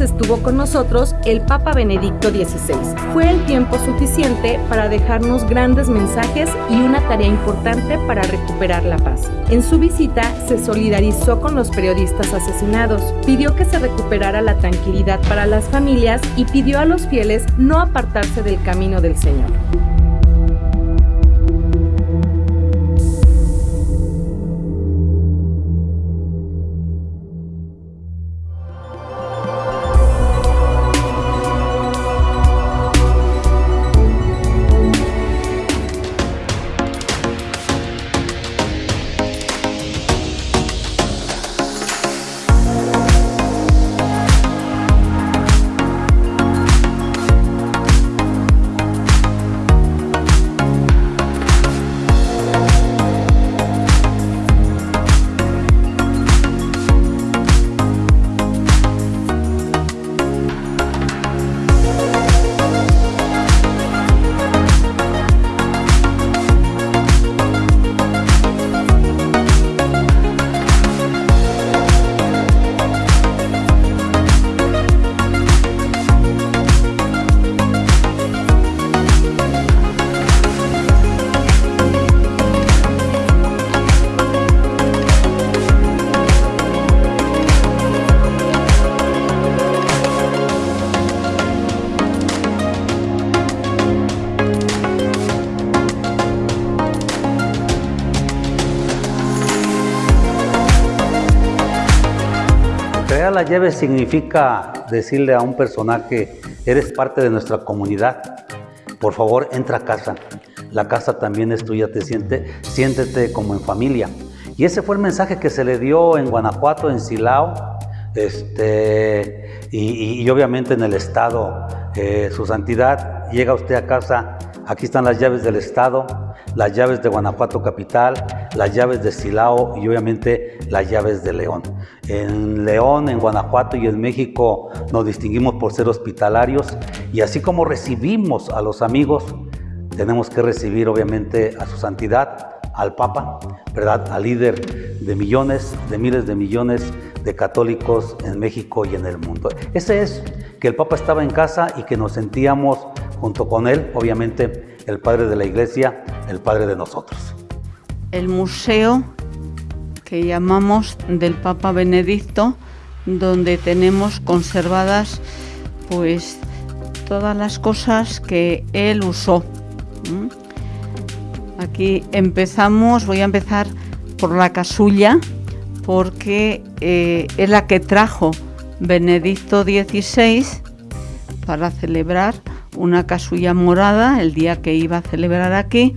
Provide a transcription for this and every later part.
estuvo con nosotros el Papa Benedicto XVI. Fue el tiempo suficiente para dejarnos grandes mensajes y una tarea importante para recuperar la paz. En su visita se solidarizó con los periodistas asesinados, pidió que se recuperara la tranquilidad para las familias y pidió a los fieles no apartarse del camino del Señor. La llave significa decirle a un personaje, eres parte de nuestra comunidad, por favor entra a casa. La casa también es tuya, te siente, siéntete como en familia. Y ese fue el mensaje que se le dio en Guanajuato, en Silao, este, y, obviamente en el Estado. Eh, su santidad, llega usted a casa, aquí están las llaves del Estado, las llaves de Guanajuato Capital, las llaves de Silao y obviamente las llaves de León. En León, en Guanajuato y en México nos distinguimos por ser hospitalarios y así como recibimos a los amigos, tenemos que recibir obviamente a su santidad, al Papa, ¿verdad? Al líder de millones, de miles de millones de católicos en México y en el mundo. Ese es que el Papa estaba en casa y que nos sentíamos junto con él, obviamente el Padre de la Iglesia, el Padre de nosotros. El museo que llamamos del Papa Benedicto, donde tenemos conservadas pues todas las cosas que él usó. Aquí empezamos, voy a empezar por la casulla, porque eh, es la que trajo Benedicto XVI para celebrar una casulla morada el día que iba a celebrar aquí,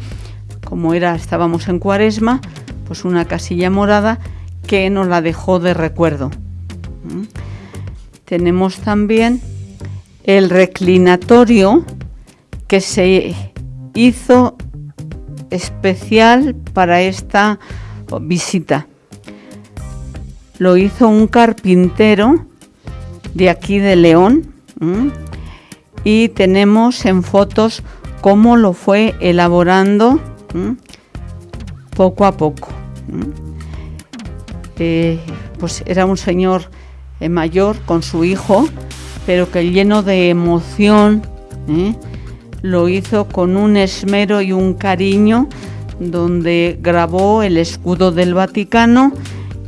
como era, estábamos en cuaresma, pues una casilla morada que nos la dejó de recuerdo. ¿Mm? Tenemos también el reclinatorio que se hizo especial para esta visita. Lo hizo un carpintero de aquí de León y tenemos en fotos cómo lo fue elaborando poco a poco. Eh, pues era un señor eh, mayor con su hijo, pero que lleno de emoción ¿eh? lo hizo con un esmero y un cariño donde grabó el escudo del Vaticano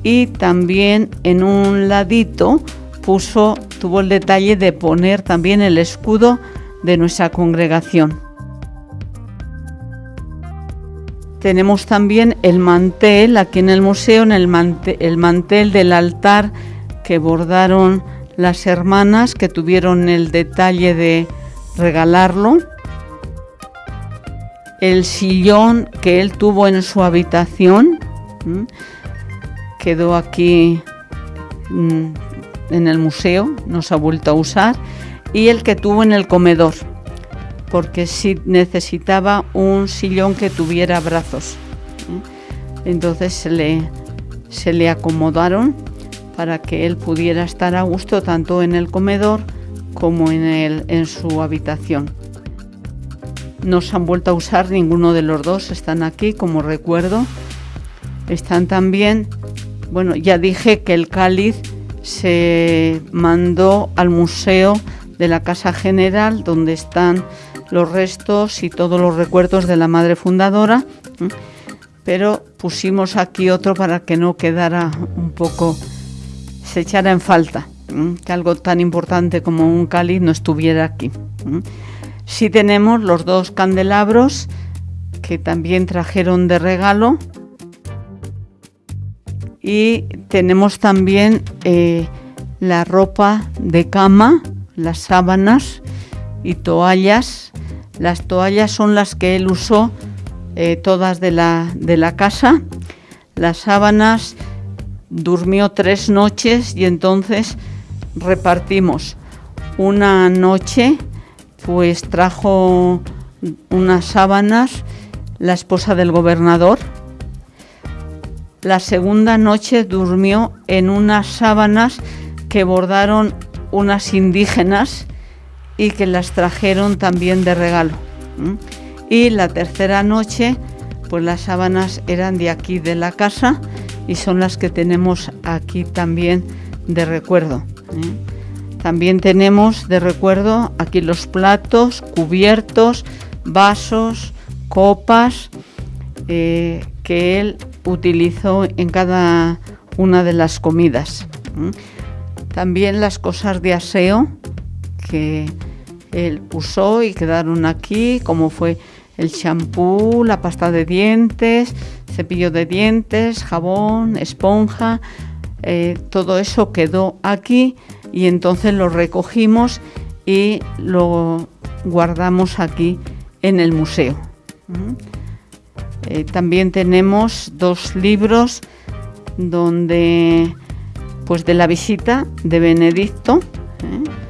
y también en un ladito puso, tuvo el detalle de poner también el escudo de nuestra congregación. Tenemos también el mantel, aquí en el museo, en el, mantel, el mantel del altar que bordaron las hermanas que tuvieron el detalle de regalarlo. El sillón que él tuvo en su habitación quedó aquí mm, en el museo, no se ha vuelto a usar, y el que tuvo en el comedor, porque sí necesitaba un sillón que tuviera brazos. Entonces se le, se le acomodaron para que él pudiera estar a gusto tanto en el comedor como en, el, en su habitación. No se han vuelto a usar ninguno de los dos, están aquí como recuerdo. Están también, bueno, ya dije que el cáliz se mandó al museo de la Casa General donde están los restos y todos los recuerdos de la madre fundadora, pero pusimos aquí otro para que no quedara un poco, se echara en falta, que algo tan importante como un cáliz no estuviera aquí. Sí tenemos los dos candelabros que también trajeron de regalo y tenemos también eh, la ropa de cama, las sábanas y toallas. Las toallas son las que él usó eh, todas de la, de la casa. Las sábanas durmió tres noches y entonces repartimos. Una noche pues trajo unas sábanas la esposa del gobernador. La segunda noche durmió en unas sábanas que bordaron unas indígenas y que las trajeron también de regalo. Y la tercera noche, pues las sábanas eran de aquí de la casa y son las que tenemos aquí también de recuerdo. También tenemos de recuerdo aquí los platos, cubiertos, vasos, copas eh, que él utilizó en cada una de las comidas. También las cosas de aseo que él usó y quedaron aquí, como fue el champú, la pasta de dientes, cepillo de dientes, jabón, esponja, eh, todo eso quedó aquí y entonces lo recogimos y lo guardamos aquí en el museo. Eh, también tenemos dos libros donde, pues de la visita de Benedicto, ¿eh?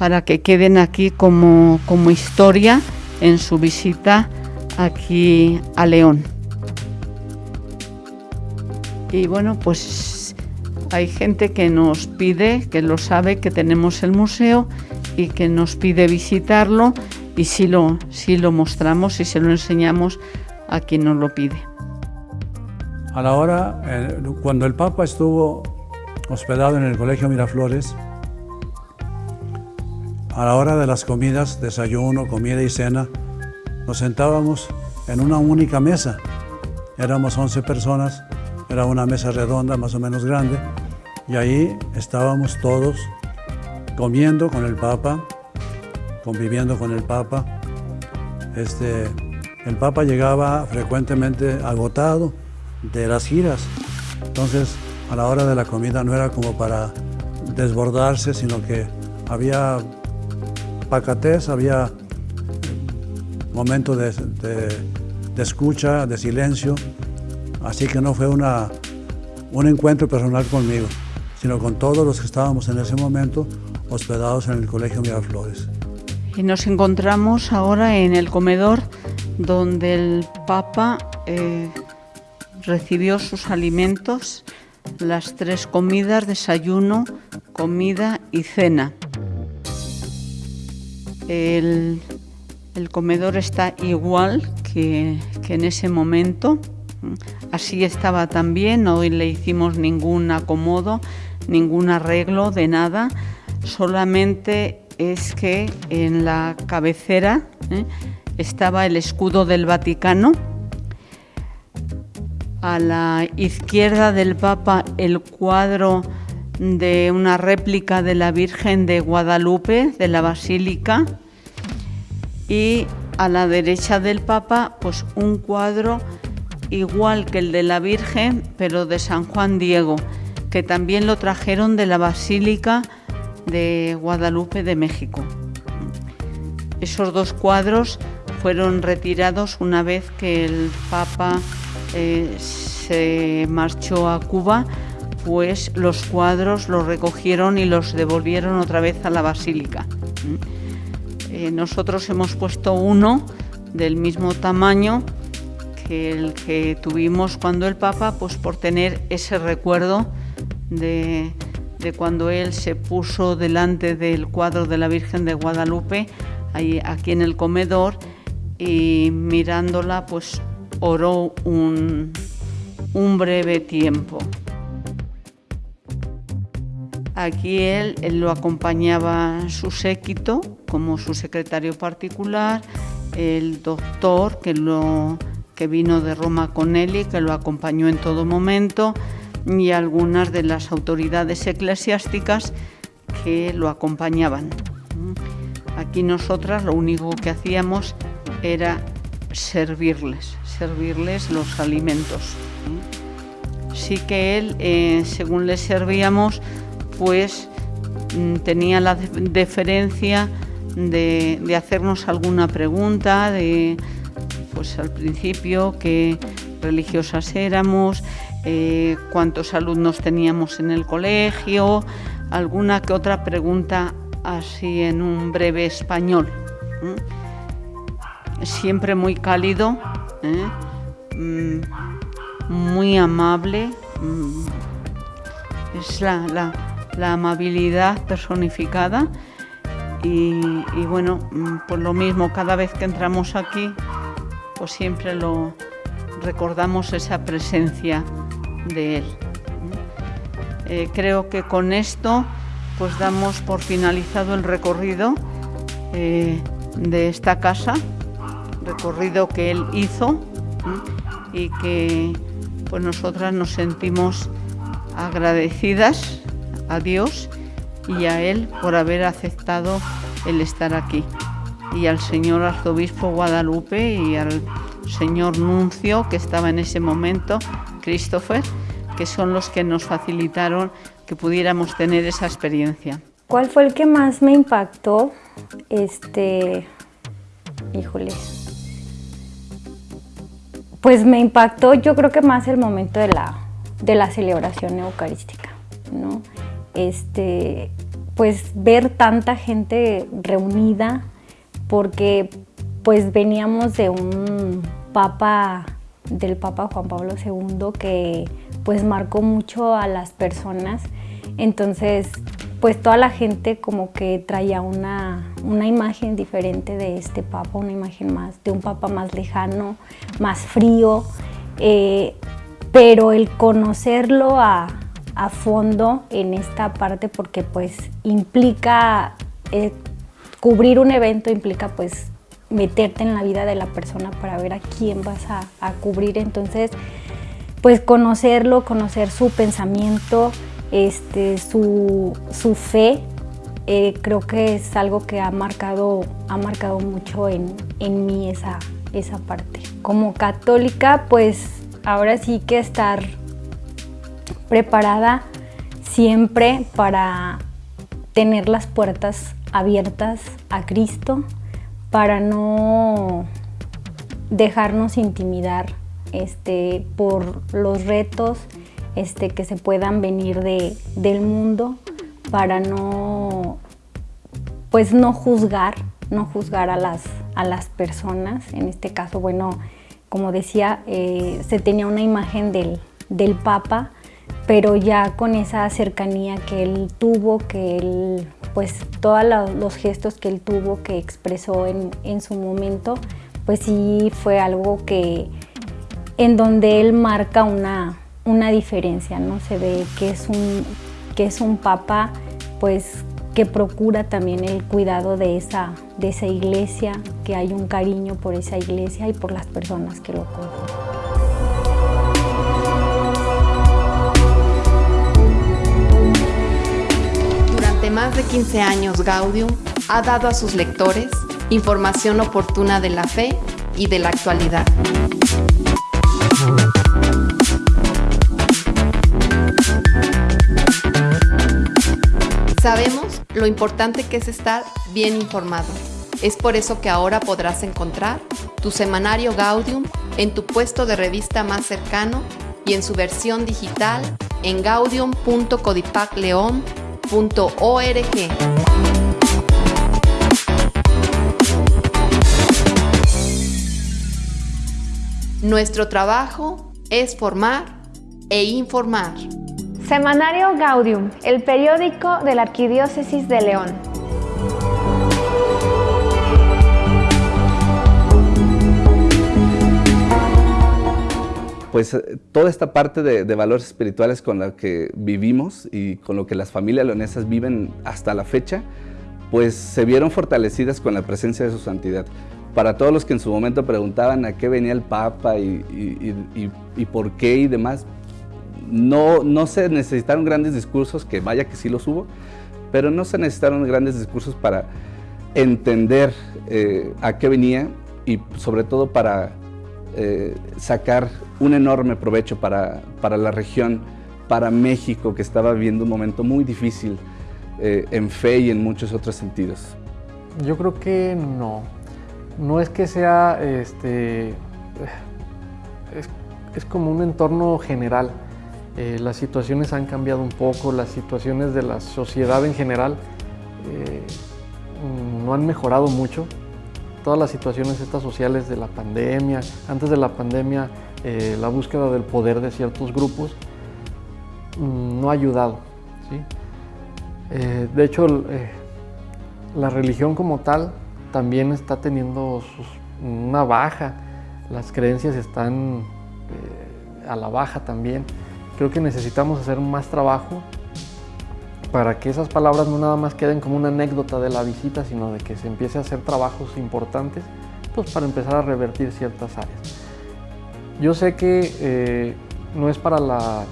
Para que queden aquí como, como historia en su visita aquí a León. Y bueno, pues hay gente que nos pide, que lo sabe, que tenemos el museo y que nos pide visitarlo y sí lo, lo mostramos y se lo enseñamos a quien nos lo pide. A la hora, eh, cuando el Papa estuvo hospedado en el Colegio Miraflores, a la hora de las comidas, desayuno, comida y cena, nos sentábamos en una única mesa. Éramos 11 personas, era una mesa redonda más o menos grande, y ahí estábamos todos comiendo con el Papa, conviviendo con el Papa. Este, el Papa llegaba frecuentemente agotado de las giras, entonces a la hora de la comida no era como para desbordarse, sino que había pacatez, había momentos de, de, escucha, de silencio, así que no fue una, un encuentro personal conmigo, sino con todos los que estábamos en ese momento hospedados en el Colegio Miraflores. Y nos encontramos ahora en el comedor donde el Papa eh, recibió sus alimentos, las tres comidas, desayuno, comida y cena. El, comedor está igual que, en ese momento, así estaba también, hoy le hicimos ningún acomodo, ningún arreglo de nada, solamente es que en la cabecera ¿eh? estaba el escudo del Vaticano, a la izquierda del Papa el cuadro de una réplica de la Virgen de Guadalupe, de la Basílica, y a la derecha del Papa pues un cuadro igual que el de la Virgen, pero de San Juan Diego, que también lo trajeron de la Basílica de Guadalupe de México. Esos dos cuadros fueron retirados una vez que el Papa eh, se marchó a Cuba, pues los cuadros los recogieron y los devolvieron otra vez a la basílica. Eh, nosotros hemos puesto uno del mismo tamaño que el que tuvimos cuando el Papa, pues por tener ese recuerdo de, de cuando él se puso delante del cuadro de la Virgen de Guadalupe, ahí, aquí en el comedor, y mirándola pues oró un, un breve tiempo. Aquí él, lo acompañaba su séquito como su secretario particular, el doctor que, lo, que vino de Roma con él y que lo acompañó en todo momento, y algunas de las autoridades eclesiásticas que lo acompañaban. Aquí nosotras lo único que hacíamos era servirles, servirles los alimentos. Sí que él, eh, según le servíamos, pues tenía la deferencia de, hacernos alguna pregunta, de, pues al principio, qué religiosas éramos, eh, cuántos alumnos teníamos en el colegio, alguna que otra pregunta así en un breve español. Siempre muy cálido, ¿eh? mm, muy amable. Mm, es la, amabilidad personificada. Y, bueno, mm, por lo mismo, cada vez que entramos aquí, pues siempre lo recordamos esa presencia de él. Eh, creo que con esto pues damos por finalizado el recorrido eh, de esta casa, recorrido que él hizo y que pues nosotras nos sentimos agradecidas a Dios y a él por haber aceptado el estar aquí y al señor arzobispo Guadalupe y al señor nuncio que estaba en ese momento, Christopher, que son los que nos facilitaron que pudiéramos tener esa experiencia. ¿Cuál fue el que más me impactó? Este, híjole, pues me impactó yo creo que más el momento de la, de la celebración eucarística, ¿no? Este, pues ver tanta gente reunida, porque pues veníamos de un papa, del papa Juan Pablo II que pues marcó mucho a las personas. Entonces, pues toda la gente como que traía una, imagen diferente de este papa, una imagen más, de un papa más lejano, más frío, eh, pero el conocerlo a, fondo en esta parte porque pues implica, eh, cubrir un evento implica pues meterte en la vida de la persona para ver a quién vas a, a cubrir, entonces pues conocerlo, conocer su pensamiento, este, su, fe, eh, creo que es algo que ha marcado, ha marcado mucho en, mí esa, esa parte. Como católica, pues ahora sí que estar preparada siempre para tener las puertas abiertas a Cristo, para no dejarnos intimidar este, por los retos este, que se puedan venir de, del mundo para no, pues no juzgar, no juzgar a las, a las personas. En este caso, bueno, como decía, eh, se tenía una imagen del, del Papa, pero ya con esa cercanía que él tuvo, que él, pues todos los gestos que él tuvo, que expresó en, su momento, pues sí fue algo que, en donde él marca una, una diferencia, ¿no? Se ve que es un, que es un papa pues que procura también el cuidado de esa, de esa iglesia, que hay un cariño por esa iglesia y por las personas que lo conforman. Más de 15 años Gaudium ha dado a sus lectores información oportuna de la fe y de la actualidad. Sabemos lo importante que es estar bien informado. Es por eso que ahora podrás encontrar tu semanario Gaudium en tu puesto de revista más cercano y en su versión digital en gaudium.codipacleon.org. Nuestro trabajo es formar e informar. Semanario Gaudium, el periódico de la Arquidiócesis de León. Pues eh, toda esta parte de, valores espirituales con la que vivimos y con lo que las familias leonesas viven hasta la fecha, pues se vieron fortalecidas con la presencia de su santidad. Para todos los que en su momento preguntaban a qué venía el Papa y, por qué y demás, no, no se necesitaron grandes discursos, que vaya que sí los hubo, pero no se necesitaron grandes discursos para entender eh, a qué venía y sobre todo para eh, sacar un enorme provecho para, la región, para México, que estaba viviendo un momento muy difícil eh, en fe y en muchos otros sentidos. Yo creo que no. No es que sea, este, es como un entorno general. Eh, las situaciones han cambiado un poco, las situaciones de la sociedad en general no han mejorado mucho. Todas las situaciones estas sociales de la pandemia, antes de la pandemia, eh, la búsqueda del poder de ciertos grupos mm, no ha ayudado. de hecho, la religión como tal también está teniendo una baja, las creencias están a la baja también. Creo que necesitamos hacer más trabajo para que esas palabras no nada más queden como una anécdota de la visita, sino de que se empiece a hacer trabajos importantes pues para empezar a revertir ciertas áreas. Yo sé que eh, no es para la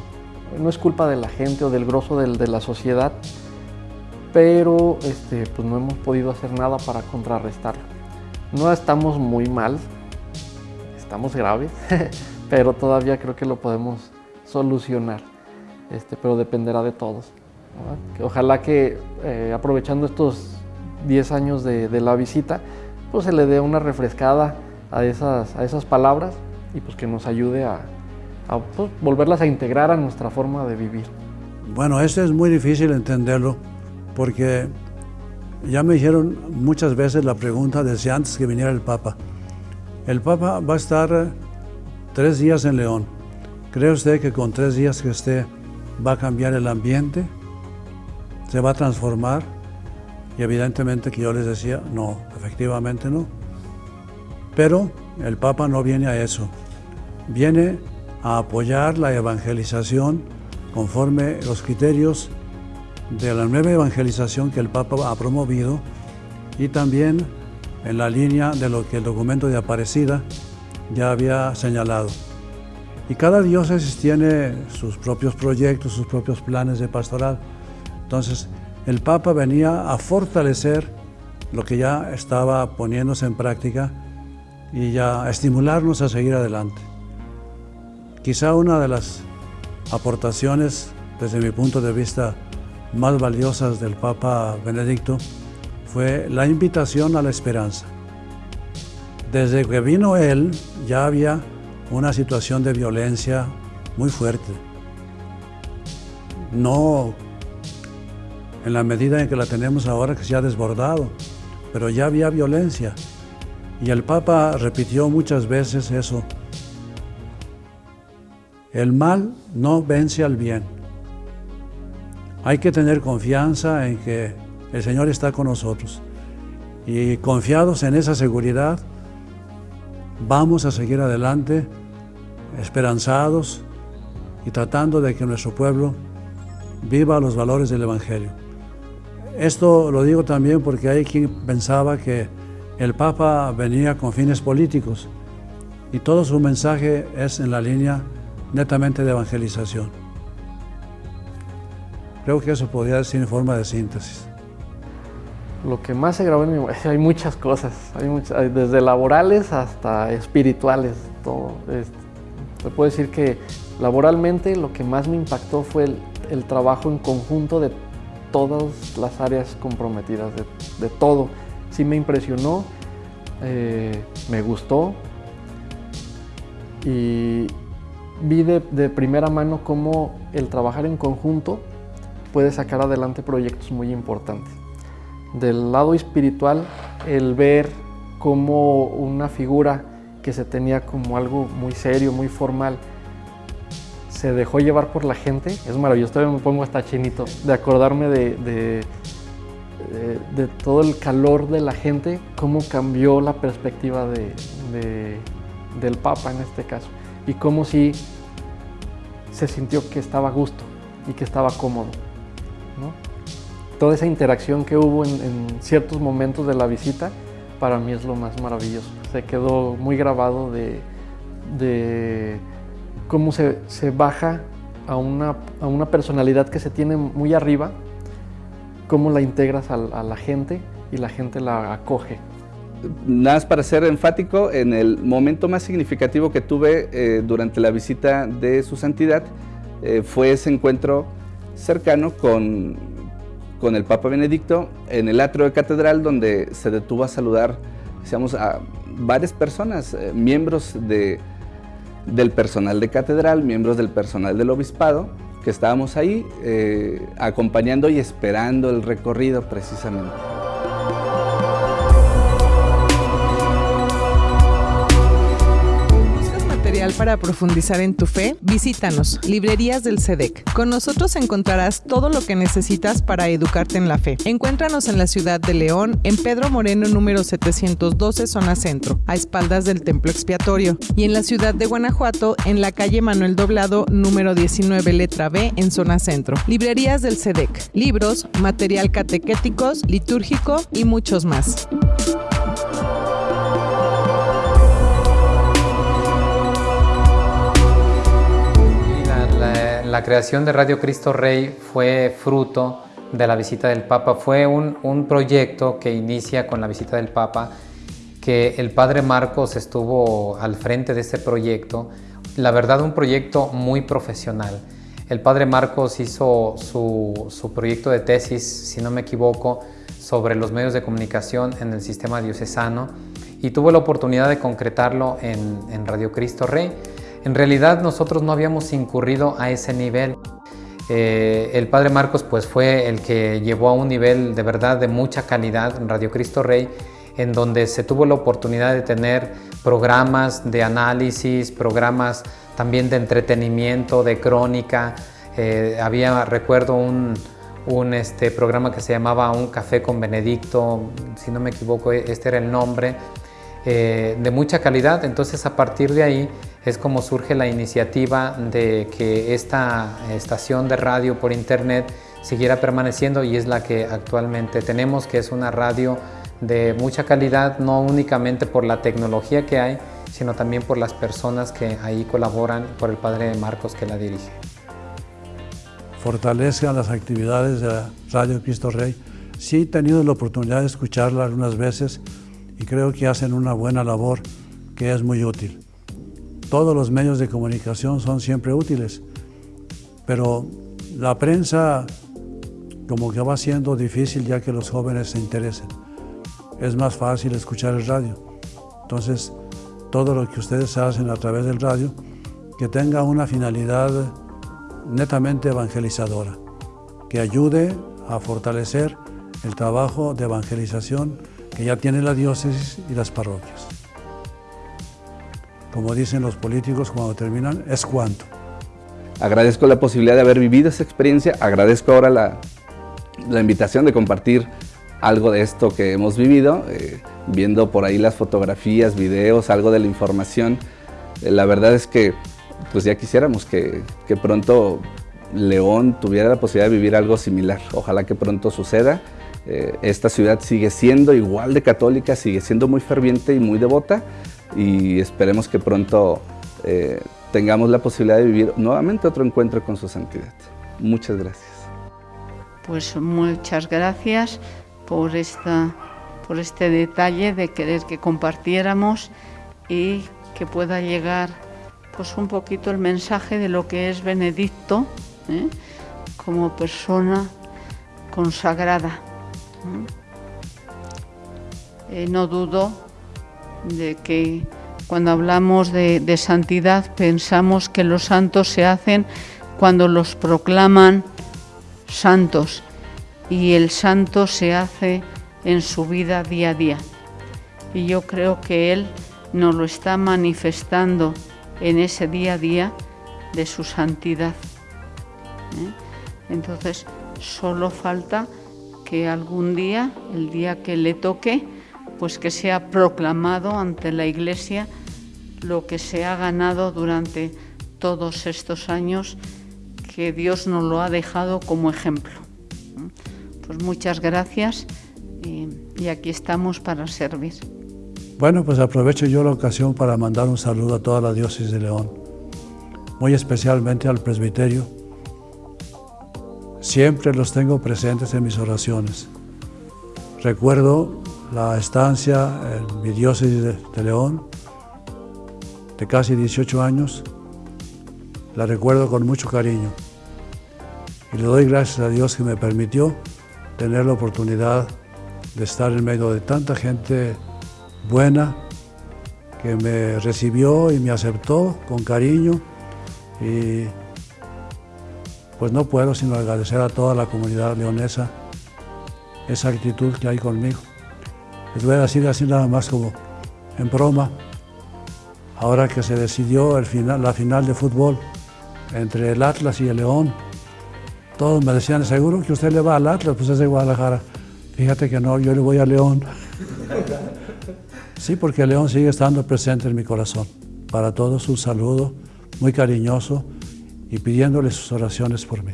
no es culpa de la gente o del grosso de la sociedad, pero este, pues no hemos podido hacer nada para contrarrestarlo. No estamos muy mal, estamos graves, pero todavía creo que lo podemos solucionar, este, pero dependerá de todos. Ojalá que eh, aprovechando estos 10 años de, la visita, pues se le dé una refrescada a esas, a esas palabras y pues que nos ayude a, pues, volverlas a integrar a nuestra forma de vivir. Bueno, eso es muy difícil entenderlo porque ya me dijeron muchas veces la pregunta desde antes que viniera el Papa. El Papa va a estar tres días en León ¿Cree usted que con tres días que esté va a cambiar el ambiente? ¿Se va a transformar? Y evidentemente que yo les decía, no, efectivamente no. Pero el Papa no viene a eso. Viene a apoyar la evangelización conforme los criterios de la nueva evangelización que el Papa ha promovido y también en la línea de lo que el documento de Aparecida ya había señalado. Y cada diócesis tiene sus propios proyectos, sus propios planes de pastoral. Entonces, el Papa venía a fortalecer lo que ya estaba poniéndose en práctica y ya a estimularnos a seguir adelante. Quizá una de las aportaciones, desde mi punto de vista, más valiosas del Papa Benedicto fue la invitación a la esperanza. Desde que vino él ya había una situación de violencia muy fuerte. No en la medida en que la tenemos ahora que se ha desbordado, pero ya había violencia. Y el Papa repitió muchas veces eso. El mal no vence al bien. Hay que tener confianza en que el Señor está con nosotros. Y confiados en esa seguridad, vamos a seguir adelante esperanzados y tratando de que nuestro pueblo viva los valores del Evangelio. Esto lo digo también porque hay quien pensaba que el Papa venía con fines políticos y todo su mensaje es en la línea netamente de evangelización. Creo que eso podría decir en forma de síntesis. Lo que más se grabó en mi hay muchas cosas, hay desde laborales hasta espirituales, todo. Se puede decir que laboralmente lo que más me impactó fue el, trabajo en conjunto de todas las áreas comprometidas, de, todo. Sí me impresionó, eh, me gustó y vi de, de, primera mano cómo el trabajar en conjunto puede sacar adelante proyectos muy importantes. Del lado espiritual, el ver cómo una figura que se tenía como algo muy serio, muy formal, se dejó llevar por la gente. Es maravilloso, todavía me pongo hasta chinito de acordarme de, de, de, todo el calor de la gente, cómo cambió la perspectiva de, del Papa en este caso. y cómo si se sintió que estaba a gusto y que estaba cómodo. Toda esa interacción que hubo en, ciertos momentos de la visita, para mí es lo más maravilloso. Se quedó muy grabado de, cómo se, baja a una, a una, personalidad que se tiene muy arriba, cómo la integras a, la gente y la gente la acoge. Nada más para ser enfático, en el momento más significativo que tuve eh, durante la visita de su santidad eh, fue ese encuentro cercano con, con el Papa Benedicto en el atrio de catedral donde se detuvo a saludar digamos, a varias personas, eh, miembros de, del personal de catedral, miembros del personal del obispado, que estábamos ahí acompañando y esperando el recorrido precisamente. Para profundizar en tu fe, visítanos, Librerías del SEDEC. Con nosotros encontrarás todo lo que necesitas para educarte en la fe. Encuéntranos en la ciudad de León, en Pedro Moreno número 712, zona centro, a espaldas del templo expiatorio, y en la ciudad de Guanajuato, en la calle Manuel Doblado número 19, letra B, en zona centro. Librerías del SEDEC, libros, material catequéticos, litúrgico y muchos más. La creación de Radio Cristo Rey fue fruto de la visita del Papa. Fue un, proyecto que inicia con la visita del Papa, que el Padre Marcos estuvo al frente de este proyecto. La verdad, un proyecto muy profesional. El Padre Marcos hizo su, proyecto de tesis, si no me equivoco, sobre los medios de comunicación en el sistema diocesano y tuvo la oportunidad de concretarlo en, Radio Cristo Rey. En realidad nosotros no habíamos incurrido a ese nivel. Eh, el Padre Marcos pues fue el que llevó a un nivel de verdad de mucha calidad en Radio Cristo Rey, en donde se tuvo la oportunidad de tener programas de análisis, programas también de entretenimiento, de crónica. Eh, había, recuerdo, un, este, programa que se llamaba Un Café con Benedicto, si no me equivoco, este era el nombre, eh, de mucha calidad. Entonces a partir de ahí es como surge la iniciativa de que esta estación de radio por internet siguiera permaneciendo y es la que actualmente tenemos, que es una radio de mucha calidad, no únicamente por la tecnología que hay, sino también por las personas que ahí colaboran, por el Padre Marcos que la dirige. Fortalezcan las actividades de Radio Cristo Rey. Sí he tenido la oportunidad de escucharla algunas veces y creo que hacen una buena labor que es muy útil todos los medios de comunicación son siempre útiles, pero la prensa como que va siendo difícil ya que los jóvenes se interesen. Es más fácil escuchar el radio. Entonces, todo lo que ustedes hacen a través del radio, que tenga una finalidad netamente evangelizadora, que ayude a fortalecer el trabajo de evangelización que ya tiene la diócesis y las parroquias como dicen los políticos cuando terminan, es cuánto. Agradezco la posibilidad de haber vivido esa experiencia, agradezco ahora la, invitación de compartir algo de esto que hemos vivido, eh, viendo por ahí las fotografías, videos, algo de la información. Eh, la verdad es que pues ya quisiéramos que, pronto León tuviera la posibilidad de vivir algo similar. Ojalá que pronto suceda. Eh, esta ciudad sigue siendo igual de católica, sigue siendo muy ferviente y muy devota, y esperemos que pronto eh, tengamos la posibilidad de vivir nuevamente otro encuentro con su santidad. Muchas gracias. Pues muchas gracias por, esta, por este detalle de querer que compartiéramos y que pueda llegar pues un poquito el mensaje de lo que es Benedicto ¿eh? como persona consagrada. Eh, no dudo de que cuando hablamos de, santidad pensamos que los santos se hacen cuando los proclaman santos y el santo se hace en su vida día a día. Y yo creo que Él nos lo está manifestando en ese día a día de su santidad. ¿eh? Entonces, solo falta que algún día, el día que le toque, pues que sea proclamado ante la Iglesia lo que se ha ganado durante todos estos años que Dios nos lo ha dejado como ejemplo. Pues muchas gracias y, y aquí estamos para servir. Bueno, pues aprovecho yo la ocasión para mandar un saludo a toda la diócesis de León, muy especialmente al presbiterio. Siempre los tengo presentes en mis oraciones. Recuerdo la estancia en mi diócesis de, León, de casi 18 años, la recuerdo con mucho cariño. Y le doy gracias a Dios que me permitió tener la oportunidad de estar en medio de tanta gente buena que me recibió y me aceptó con cariño. Y pues no puedo sino agradecer a toda la comunidad leonesa esa actitud que hay conmigo. Les voy a decir así nada más como en broma, ahora que se decidió la final de fútbol entre el Atlas y el León, todos me decían, seguro que usted le va al Atlas, pues es de Guadalajara. Fíjate que no, yo le voy a León. Sí, porque León sigue estando presente en mi corazón. Para todos un saludo muy cariñoso y pidiéndole sus oraciones por mí.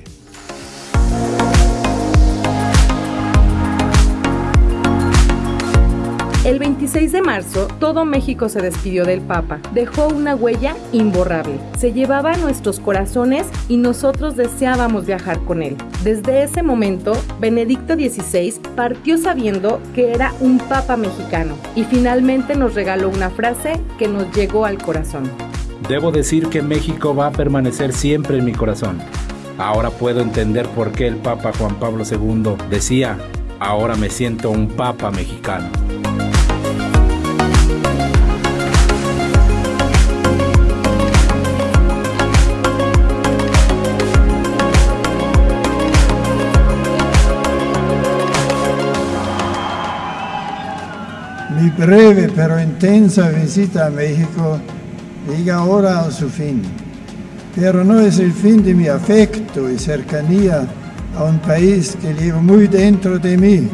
El 26 de marzo, todo México se despidió del Papa. Dejó una huella imborrable. Se llevaba a nuestros corazones y nosotros deseábamos viajar con él. Desde ese momento, Benedicto XVI partió sabiendo que era un Papa mexicano y finalmente nos regaló una frase que nos llegó al corazón. Debo decir que México va a permanecer siempre en mi corazón. Ahora puedo entender por qué el Papa Juan Pablo II decía, ahora me siento un Papa mexicano. Mi breve pero intensa visita a México llega ahora a su fin, pero no es el fin de mi afecto y cercanía a un país que llevo muy dentro de mí.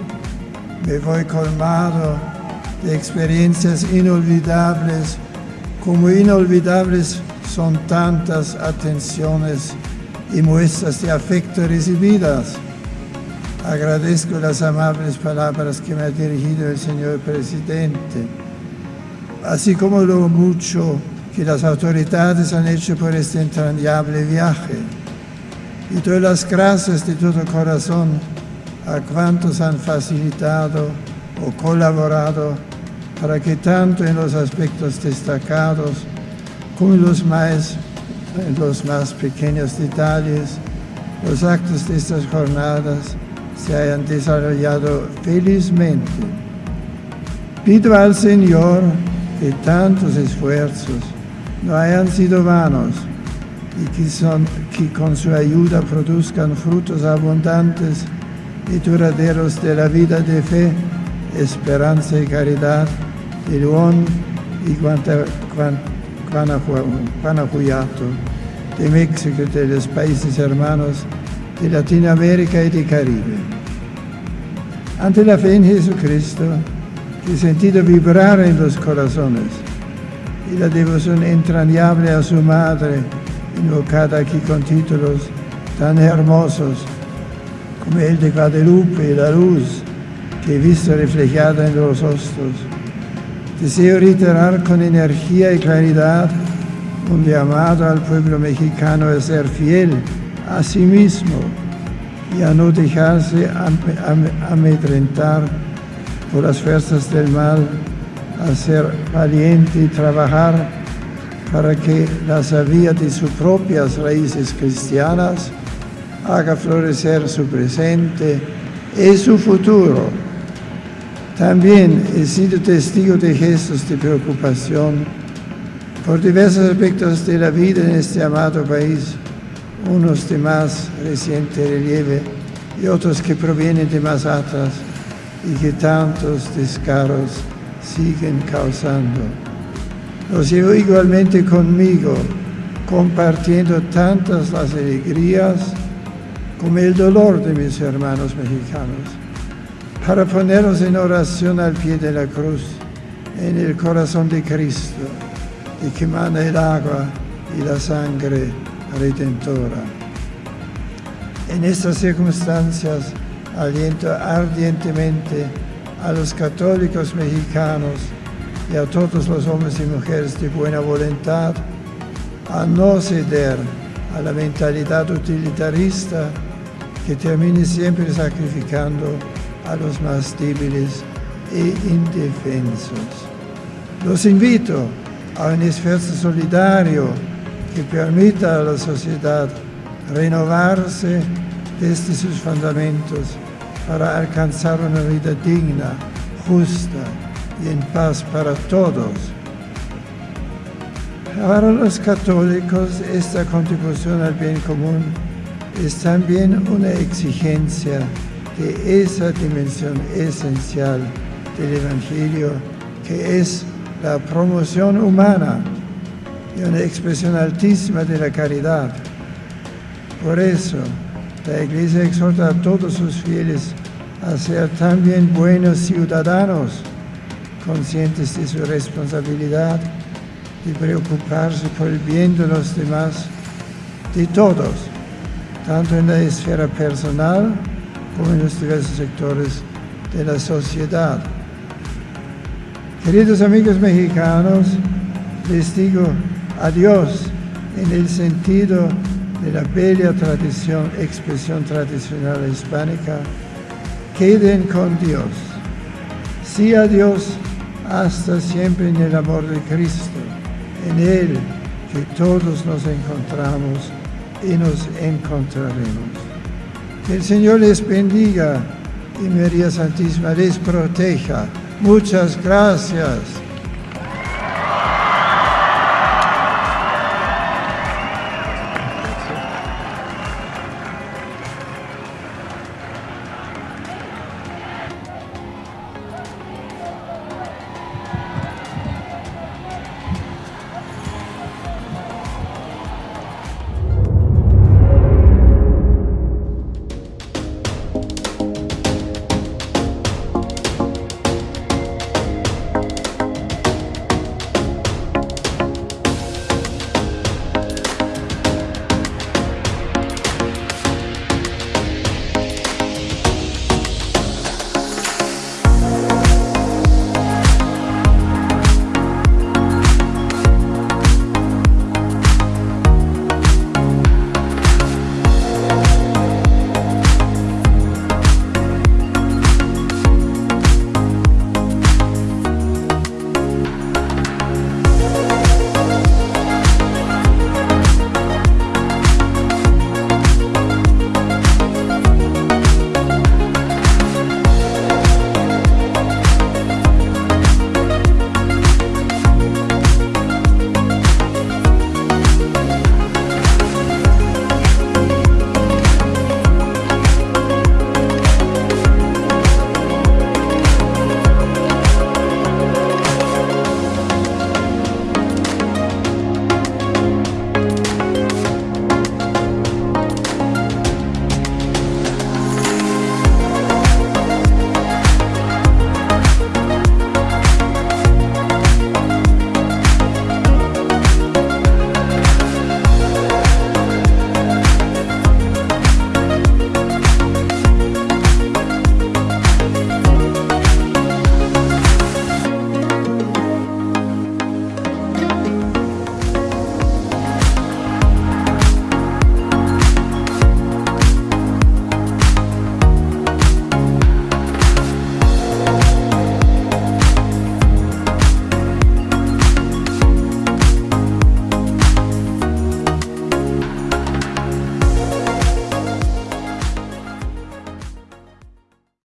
Me voy colmado de experiencias inolvidables, como inolvidables son tantas atenciones y muestras de afecto recibidas. Agradezco las amables palabras que me ha dirigido el señor presidente, así como lo mucho que las autoridades han hecho por este entrañable viaje. Y doy las gracias de todo corazón a cuantos han facilitado o colaborado para que tanto en los aspectos destacados como en los más, en los más pequeños detalles, los actos de estas jornadas se hayan desarrollado felizmente. Pido al Señor que tantos esfuerzos no hayan sido vanos y que, son, que con su ayuda produzcan frutos abundantes y duraderos de la vida de fe, esperanza y caridad de León y Guanajuato, de México de los países hermanos de Latinoamérica y de Caribe. Ante la fe en Jesucristo, que sentido vibrar en los corazones, y la devoción entrañable a su madre, invocada aquí con títulos tan hermosos como el de Guadalupe la luz que he visto reflejada en los rostros. Deseo reiterar con energía y claridad un llamado al pueblo mexicano a ser fiel a sí mismo y a no dejarse amedrentar por las fuerzas del mal, a ser valiente y trabajar para que la savia de sus propias raíces cristianas haga florecer su presente y su futuro. También he sido testigo de gestos de preocupación por diversos aspectos de la vida en este amado país unos de más reciente relieve y otros que provienen de más atrás y que tantos descaros siguen causando. Los llevo igualmente conmigo, compartiendo tantas las alegrías como el dolor de mis hermanos mexicanos, para ponernos en oración al pie de la cruz, en el corazón de Cristo, y que manda el agua y la sangre redentora. En estas circunstancias aliento ardientemente a los católicos mexicanos y a todos los hombres y mujeres de buena voluntad a no ceder a la mentalidad utilitarista que termine siempre sacrificando a los más débiles e indefensos. Los invito a un esfuerzo solidario que permita a la sociedad renovarse desde sus fundamentos para alcanzar una vida digna, justa y en paz para todos. Para los católicos esta contribución al bien común es también una exigencia de esa dimensión esencial del Evangelio que es la promoción humana y una expresión altísima de la caridad. Por eso, la Iglesia exhorta a todos sus fieles a ser también buenos ciudadanos, conscientes de su responsabilidad de preocuparse por el bien de los demás, de todos, tanto en la esfera personal como en los diversos sectores de la sociedad. Queridos amigos mexicanos, les digo adiós en el sentido de la bella tradición, expresión tradicional hispánica, queden con Dios. Sí Dios hasta siempre en el amor de Cristo, en Él que todos nos encontramos y nos encontraremos. Que el Señor les bendiga y María Santísima les proteja. Muchas gracias.